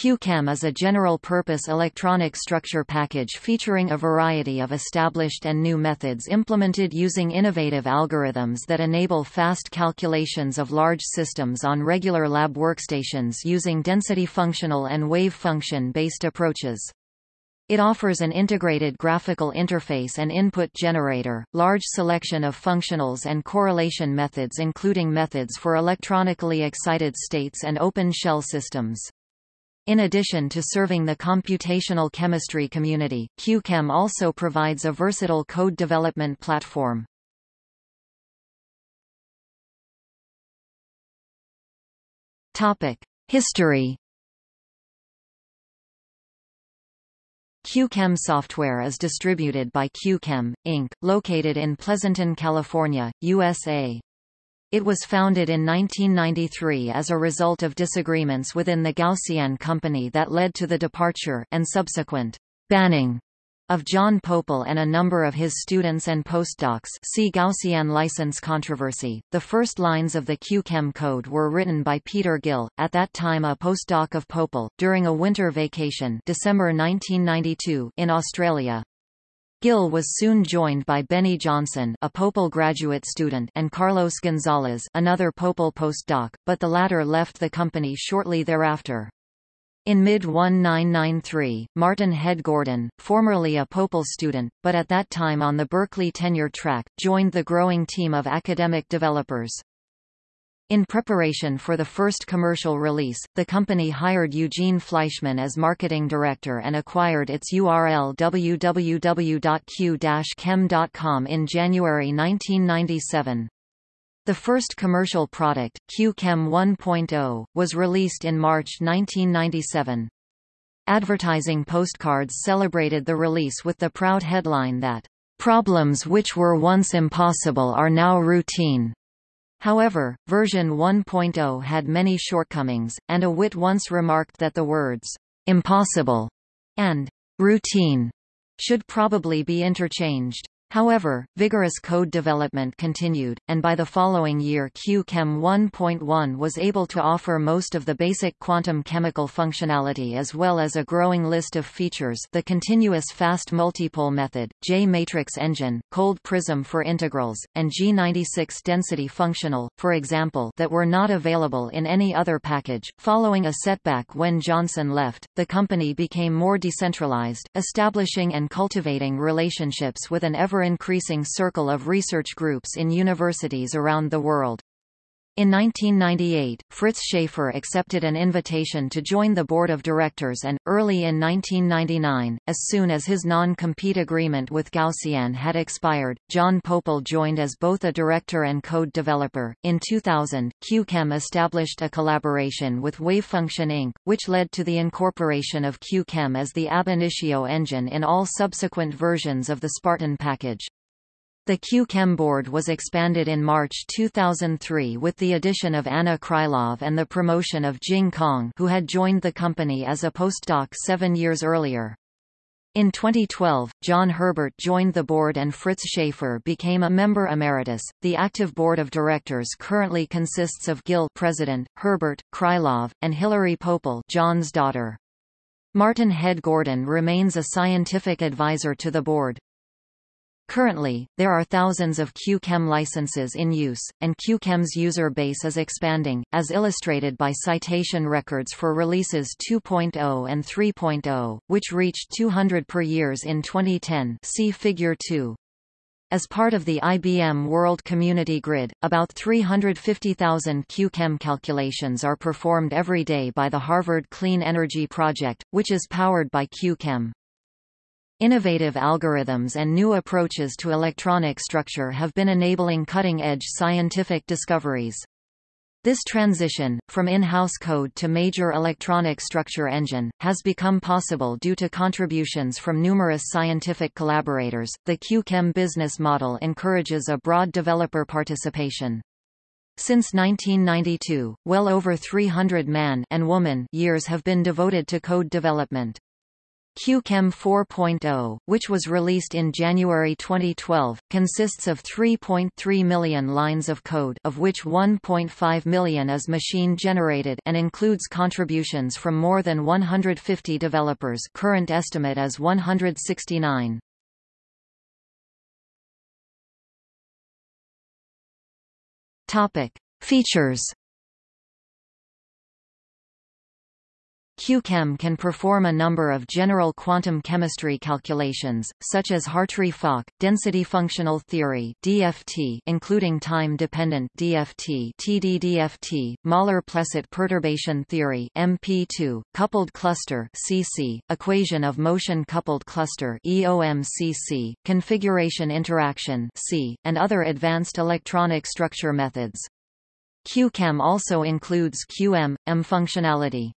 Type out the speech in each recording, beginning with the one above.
QChem is a general-purpose electronic structure package featuring a variety of established and new methods implemented using innovative algorithms that enable fast calculations of large systems on regular lab workstations using density functional and wave function-based approaches. It offers an integrated graphical interface and input generator, large selection of functionals and correlation methods including methods for electronically excited states and open shell systems. In addition to serving the computational chemistry community, QChem also provides a versatile code development platform. History QChem software is distributed by QChem, Inc., located in Pleasanton, California, USA. It was founded in 1993 as a result of disagreements within the Gaussian company that led to the departure and subsequent banning of John Pople and a number of his students and postdocs see Gaussian license controversy. The first lines of the QChem code were written by Peter Gill, at that time a postdoc of Pople, during a winter vacation December 1992 in Australia. Gill was soon joined by Benny Johnson a Pople graduate student and Carlos Gonzalez another Pople postdoc, but the latter left the company shortly thereafter. In mid-1993, Martin Head Gordon, formerly a Pople student, but at that time on the Berkeley tenure track, joined the growing team of academic developers. In preparation for the first commercial release, the company hired Eugene Fleischman as marketing director and acquired its URL www.q-chem.com in January 1997. The first commercial product, Q-Chem 1.0, was released in March 1997. Advertising postcards celebrated the release with the proud headline that, "...problems which were once impossible are now routine." However, version 1.0 had many shortcomings, and a wit once remarked that the words, impossible and routine should probably be interchanged. However, vigorous code development continued, and by the following year Q-Chem 1.1 was able to offer most of the basic quantum chemical functionality as well as a growing list of features the continuous fast multipole method, J-matrix engine, cold prism for integrals, and G96 density functional, for example that were not available in any other package. Following a setback when Johnson left, the company became more decentralized, establishing and cultivating relationships with an ever ever-increasing circle of research groups in universities around the world. In 1998, Fritz Schaefer accepted an invitation to join the board of directors and, early in 1999, as soon as his non-compete agreement with Gaussian had expired, John Pople joined as both a director and code developer. In 2000, QChem established a collaboration with Wavefunction Inc., which led to the incorporation of QChem as the ab initio engine in all subsequent versions of the Spartan package. The Q-Chem board was expanded in March 2003 with the addition of Anna Krylov and the promotion of Jing Kong who had joined the company as a postdoc seven years earlier. In 2012, John Herbert joined the board and Fritz Schaefer became a member emeritus. The active board of directors currently consists of Gill president, Herbert, Krylov, and Hilary Pople John's daughter. Martin Head Gordon remains a scientific advisor to the board. Currently, there are thousands of QChem licenses in use, and QChem's user base is expanding, as illustrated by citation records for releases 2.0 and 3.0, which reached 200 per years in 2010 see Figure 2. As part of the IBM World Community Grid, about 350,000 QChem calculations are performed every day by the Harvard Clean Energy Project, which is powered by QChem. Innovative algorithms and new approaches to electronic structure have been enabling cutting-edge scientific discoveries. This transition, from in-house code to major electronic structure engine, has become possible due to contributions from numerous scientific collaborators. The QChem business model encourages a broad developer participation. Since 1992, well over 300 man and woman years have been devoted to code development. QChem 4.0, which was released in January 2012, consists of 3.3 million lines of code of which 1.5 million is machine-generated and includes contributions from more than 150 developers current estimate is 169. Topic. Features QChem can perform a number of general quantum chemistry calculations, such as Hartree-Fock, density functional theory (DFT), including time-dependent DFT (TDDFT), Møller-Plesset perturbation theory (MP2), coupled cluster (CC), equation of motion coupled cluster (EOMCC), configuration interaction (C), and other advanced electronic structure methods. QChem also includes QM, M functionality.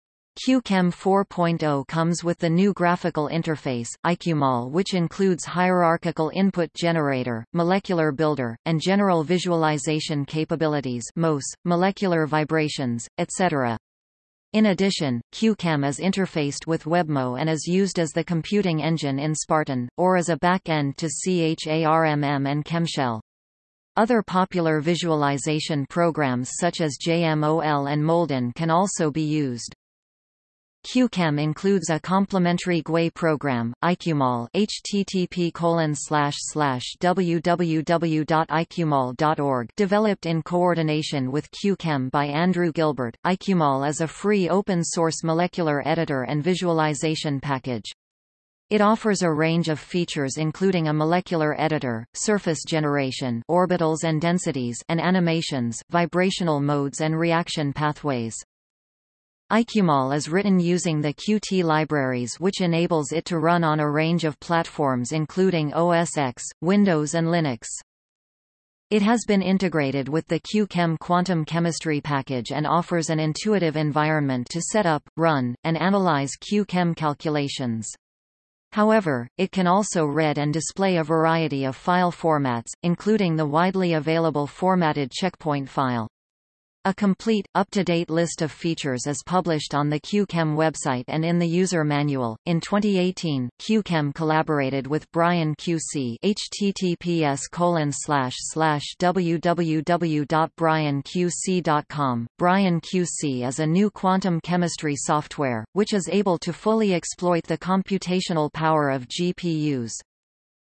QChem 4.0 comes with the new graphical interface, IQMOL which includes hierarchical input generator, molecular builder, and general visualization capabilities MOS, molecular vibrations, etc. In addition, QChem is interfaced with WebMo and is used as the computing engine in Spartan, or as a back-end to CHARMM and ChemShell. Other popular visualization programs such as JMOL and Molden can also be used. QChem includes a complementary GUI program, IQMOL http www.iqmol.org developed in coordination with QChem by Andrew Gilbert. IQMOL is a free open-source molecular editor and visualization package. It offers a range of features including a molecular editor, surface generation orbitals and densities and animations, vibrational modes and reaction pathways. IQMOL is written using the Qt libraries which enables it to run on a range of platforms including OS X, Windows and Linux. It has been integrated with the QChem quantum chemistry package and offers an intuitive environment to set up, run, and analyze QChem calculations. However, it can also read and display a variety of file formats, including the widely available formatted checkpoint file. A complete, up-to-date list of features is published on the QChem website and in the user manual. In 2018, QChem collaborated with Brian QC https www.brianqc.com. Brian QC is a new quantum chemistry software, which is able to fully exploit the computational power of GPUs.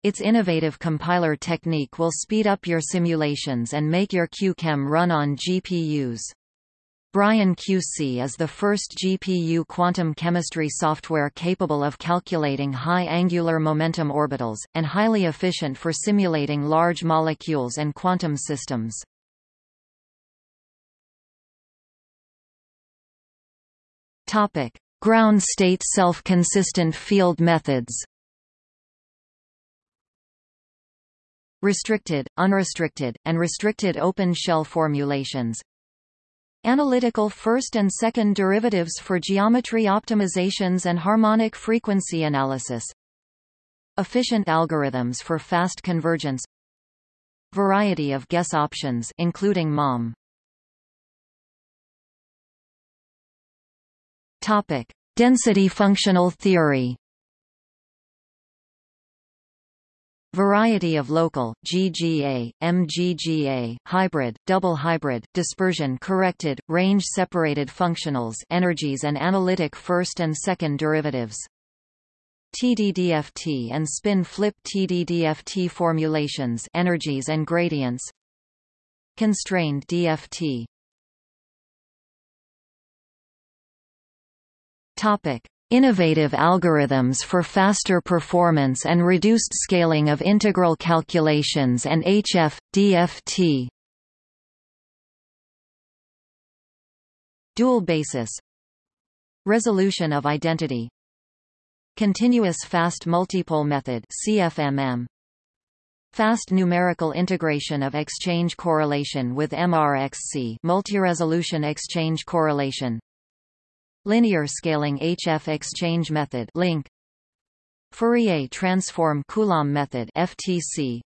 Its innovative compiler technique will speed up your simulations and make your QChem run on GPUs. Brian QC is the first GPU quantum chemistry software capable of calculating high angular momentum orbitals, and highly efficient for simulating large molecules and quantum systems. Ground state self-consistent field methods restricted, unrestricted, and restricted open shell formulations. Analytical first and second derivatives for geometry optimizations and harmonic frequency analysis. Efficient algorithms for fast convergence. Variety of guess options including MOM. Topic: Density functional theory. Variety of local, GGA, MGGA, hybrid, double hybrid, dispersion corrected, range separated functionals energies and analytic first and second derivatives. TDDFT and spin-flip TDDFT formulations energies and gradients. Constrained DFT Topic Innovative algorithms for faster performance and reduced scaling of integral calculations and HF, DFT. Dual basis. Resolution of identity. Continuous fast multipole method CFMM Fast numerical integration of exchange correlation with MRXC multi-resolution exchange correlation Linear scaling HF exchange method link. Fourier transform Coulomb method FTC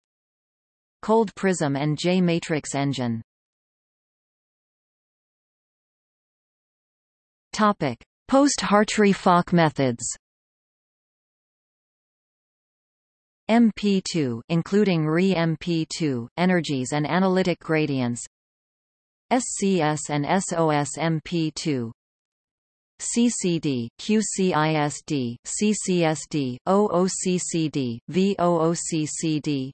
Cold prism and J matrix engine. Topic. Post Hartree-Fock methods. MP2 including Re-MP2, energies and analytic gradients. SCS and SOS MP2 CCD, QCISD, CCSD, OOCCD, VOOCCD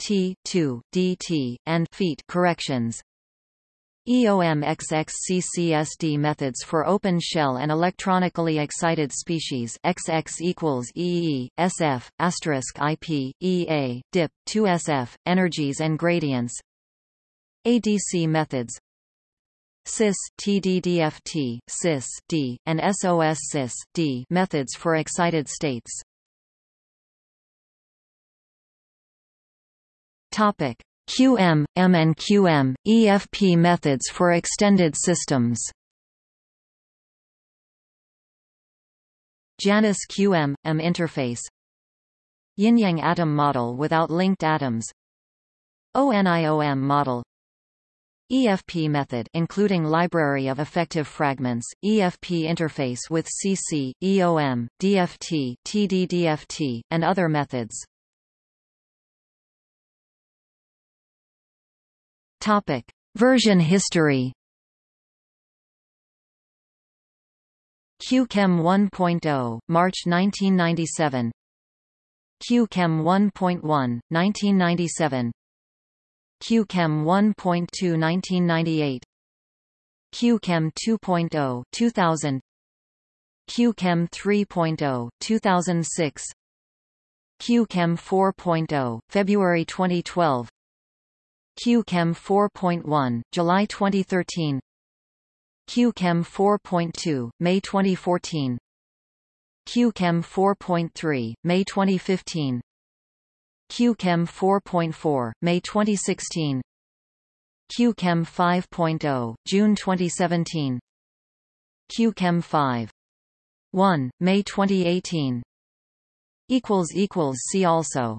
T2, DT, and feet corrections. EOM-XXCCSD methods for open shell and electronically excited species XX equals EE, SF, asterisk IP, EA, DIP, 2SF, energies and gradients. ADC methods CIS TDDFT, CIS D, and SOS CIS D methods for excited states. Topic: QM, M and QM, EFP methods for extended systems. Janus QM, M interface Yin-Yang atom model without linked atoms ONIOM model EFP method including library of effective fragments, EFP interface with CC, EOM, DFT, TDDFT, and other methods. Topic: Version history. QChem 1.0, March 1997. QChem 1.1, 1997 QChem 1.2 1998 QChem 2.0 2000 QChem 3.0 2006 QChem 4.0 February 2012 QChem 4.1 July 2013 QChem 4.2 May 2014 QChem 4.3 May 2015 QChem 4.4, May 2016 QChem 5.0, June 2017 QChem 5. 1, May 2018 See also